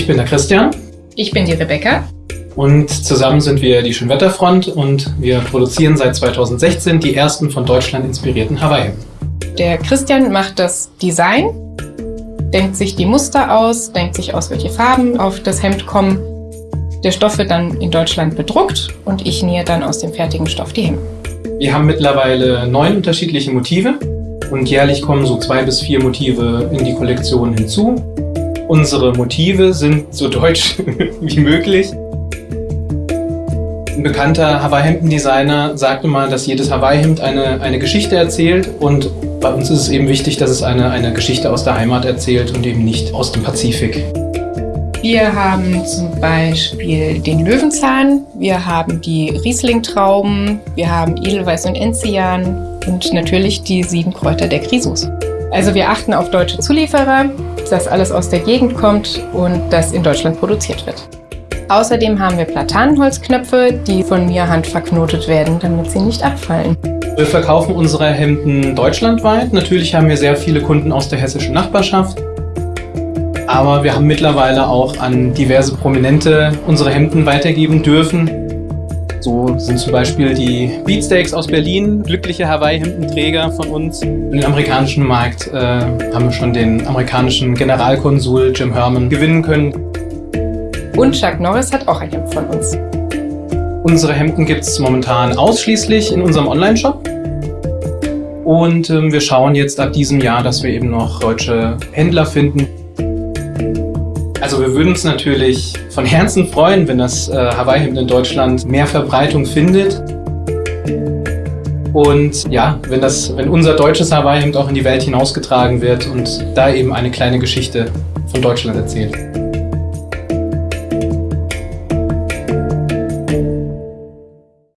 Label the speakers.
Speaker 1: Ich bin der Christian.
Speaker 2: Ich bin die Rebecca.
Speaker 1: Und zusammen sind wir die Schönwetterfront und wir produzieren seit 2016 die ersten von Deutschland inspirierten Hawaii-Hemden.
Speaker 2: Der Christian macht das Design, denkt sich die Muster aus, denkt sich aus, welche Farben auf das Hemd kommen. Der Stoff wird dann in Deutschland bedruckt und ich nähe dann aus dem fertigen Stoff die Hemden.
Speaker 1: Wir haben mittlerweile neun unterschiedliche Motive und jährlich kommen so zwei bis vier Motive in die Kollektion hinzu. Unsere Motive sind so deutsch wie möglich. Ein bekannter Hawaii-Hemden-Designer sagte mal, dass jedes Hawaii-Hemd eine, eine Geschichte erzählt und bei uns ist es eben wichtig, dass es eine, eine Geschichte aus der Heimat erzählt und eben nicht aus dem Pazifik.
Speaker 2: Wir haben zum Beispiel den Löwenzahn, wir haben die Riesling-Trauben, wir haben Edelweiß und Enzian und natürlich die sieben Kräuter der Krisus. Also wir achten auf deutsche Zulieferer, dass alles aus der Gegend kommt und das in Deutschland produziert wird. Außerdem haben wir Platanenholzknöpfe, die von mir handverknotet werden, damit sie nicht abfallen.
Speaker 1: Wir verkaufen unsere Hemden deutschlandweit. Natürlich haben wir sehr viele Kunden aus der hessischen Nachbarschaft. Aber wir haben mittlerweile auch an diverse Prominente unsere Hemden weitergeben dürfen. So sind zum Beispiel die Beatsteaks aus Berlin glückliche Hawaii-Hemdenträger von uns. In den amerikanischen Markt äh, haben wir schon den amerikanischen Generalkonsul Jim Herman gewinnen können.
Speaker 2: Und Chuck Norris hat auch ein Hemd von uns.
Speaker 1: Unsere Hemden gibt es momentan ausschließlich in unserem Online-Shop. Und ähm, wir schauen jetzt ab diesem Jahr, dass wir eben noch deutsche Händler finden. Also wir würden uns natürlich von Herzen freuen, wenn das äh, Hawaii-Hemd in Deutschland mehr Verbreitung findet. Und ja, wenn, das, wenn unser deutsches Hawaii-Hemd auch in die Welt hinausgetragen wird und da eben eine kleine Geschichte von Deutschland erzählt.